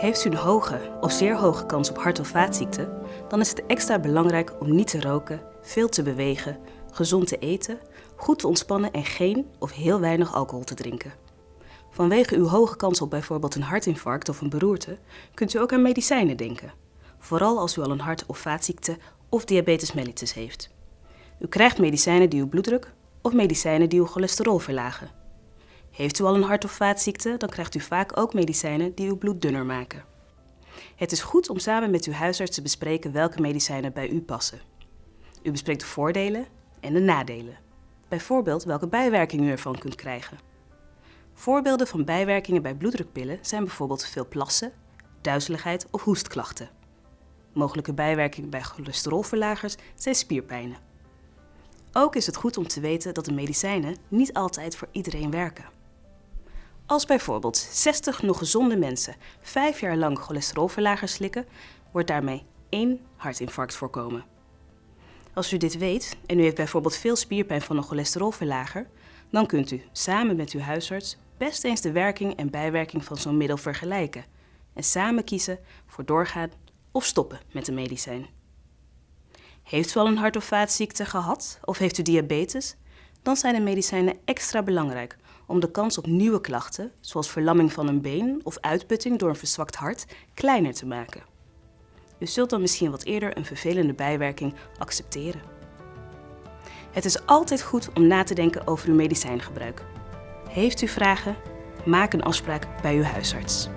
Heeft u een hoge of zeer hoge kans op hart- of vaatziekten, dan is het extra belangrijk om niet te roken, veel te bewegen, gezond te eten, goed te ontspannen en geen of heel weinig alcohol te drinken. Vanwege uw hoge kans op bijvoorbeeld een hartinfarct of een beroerte kunt u ook aan medicijnen denken. Vooral als u al een hart- of vaatziekte of diabetes mellitus heeft. U krijgt medicijnen die uw bloeddruk of medicijnen die uw cholesterol verlagen. Heeft u al een hart- of vaatziekte, dan krijgt u vaak ook medicijnen die uw bloed dunner maken. Het is goed om samen met uw huisarts te bespreken welke medicijnen bij u passen. U bespreekt de voordelen en de nadelen. Bijvoorbeeld welke bijwerkingen u ervan kunt krijgen. Voorbeelden van bijwerkingen bij bloeddrukpillen zijn bijvoorbeeld veel plassen, duizeligheid of hoestklachten. Mogelijke bijwerkingen bij cholesterolverlagers zijn spierpijnen. Ook is het goed om te weten dat de medicijnen niet altijd voor iedereen werken. Als bijvoorbeeld 60 nog gezonde mensen 5 jaar lang cholesterolverlagers slikken, wordt daarmee één hartinfarct voorkomen. Als u dit weet en u heeft bijvoorbeeld veel spierpijn van een cholesterolverlager, dan kunt u samen met uw huisarts best eens de werking en bijwerking van zo'n middel vergelijken en samen kiezen voor doorgaan of stoppen met de medicijn. Heeft u al een hart- of vaatziekte gehad of heeft u diabetes? Dan zijn de medicijnen extra belangrijk om de kans op nieuwe klachten, zoals verlamming van een been of uitputting door een verzwakt hart, kleiner te maken. U zult dan misschien wat eerder een vervelende bijwerking accepteren. Het is altijd goed om na te denken over uw medicijngebruik. Heeft u vragen? Maak een afspraak bij uw huisarts.